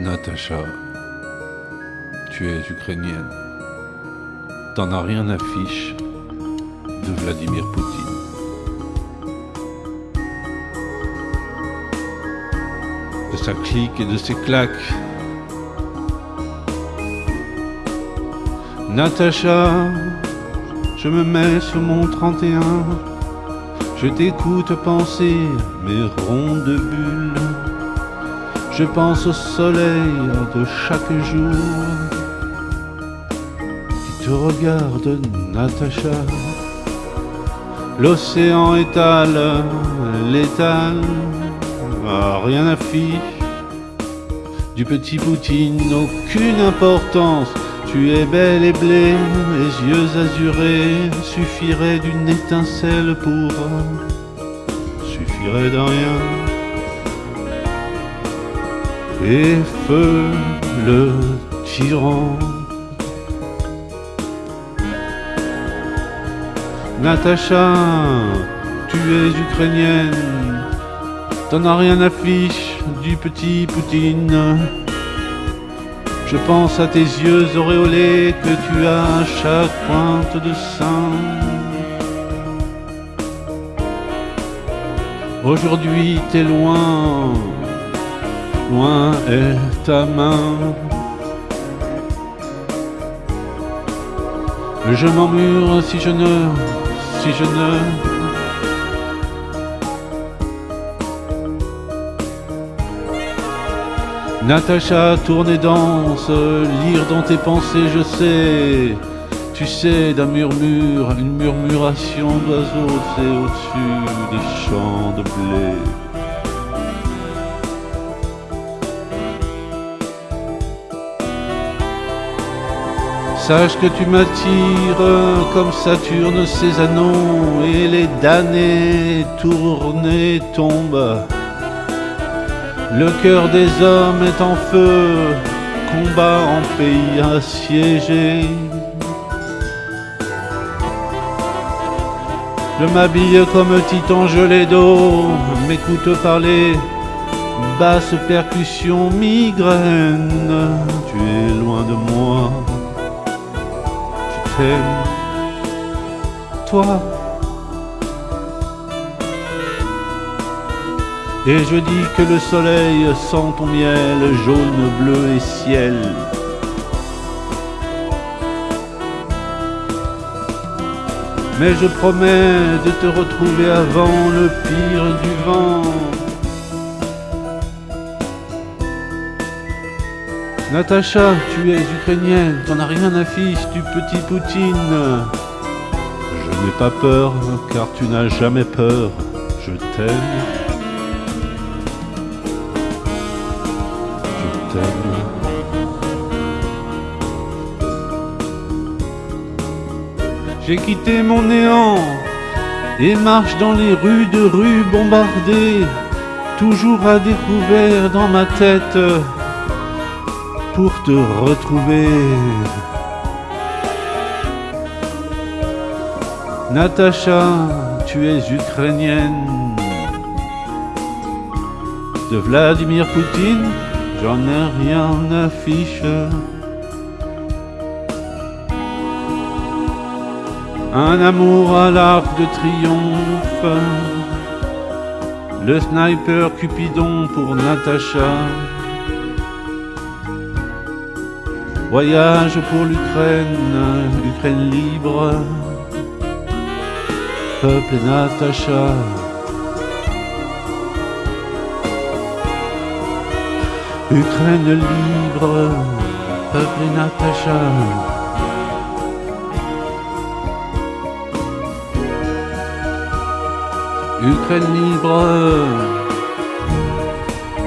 Natacha, tu es ukrainienne. T'en as rien à fiche de Vladimir Poutine. De sa clique et de ses claques. Natacha, je me mets sur mon 31. Je t'écoute penser mes rondes bulles. Je pense au soleil de chaque jour qui te regarde, Natacha. L'océan étale, létal, ah, rien n'affiche. Du petit Poutine, aucune importance. Tu es belle et blé, les yeux azurés suffirait d'une étincelle pour. suffirait de rien et feu le tyran. Natacha, tu es ukrainienne, t'en as rien à fiche du petit Poutine. Je pense à tes yeux auréolés que tu as à chaque pointe de sein. Aujourd'hui t'es loin, loin est ta main. Je m'emmure si je ne, si je ne. Natacha, tourne et danse, lire dans tes pensées, je sais. Tu sais, d'un murmure, une murmuration d'oiseaux, c'est au-dessus des champs de blé. Sache que tu m'attires comme Saturne ses anneaux et les damnés tournent et tombent. Le cœur des hommes est en feu, combat en pays assiégé. Je m'habille comme titan gelé d'eau, m'écoute parler, basse percussion, migraine. Tu es loin de moi toi. Et je dis que le soleil sent ton miel jaune, bleu et ciel. Mais je promets de te retrouver avant le pire du vent. Natacha, tu es ukrainienne, t'en as rien à fiche du petit Poutine. Je n'ai pas peur, car tu n'as jamais peur. Je t'aime. Je t'aime. J'ai quitté mon néant et marche dans les rues de rues bombardées, toujours à découvert dans ma tête pour te retrouver. Natacha, tu es ukrainienne. De Vladimir Poutine, j'en ai rien à fiche. Un amour à l'arc de triomphe. Le sniper Cupidon pour Natacha. Voyage pour l'Ukraine, Ukraine libre, peuple et Natacha. Ukraine libre, peuple et Natacha. Ukraine libre,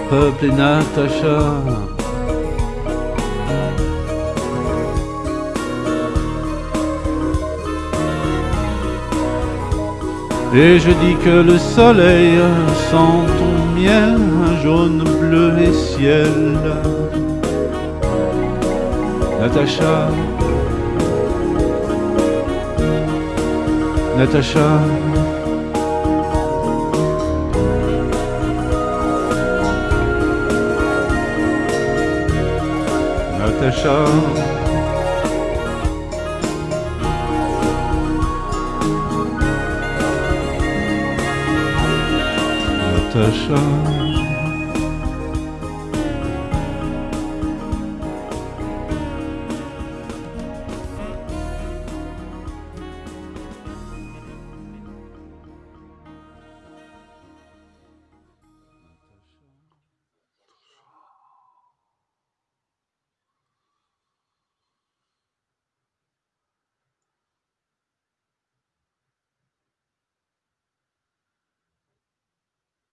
peuple et Natacha. Et je dis que le soleil sent ton miel, jaune, bleu et ciel. Natacha, Natacha. Natacha. Natacha.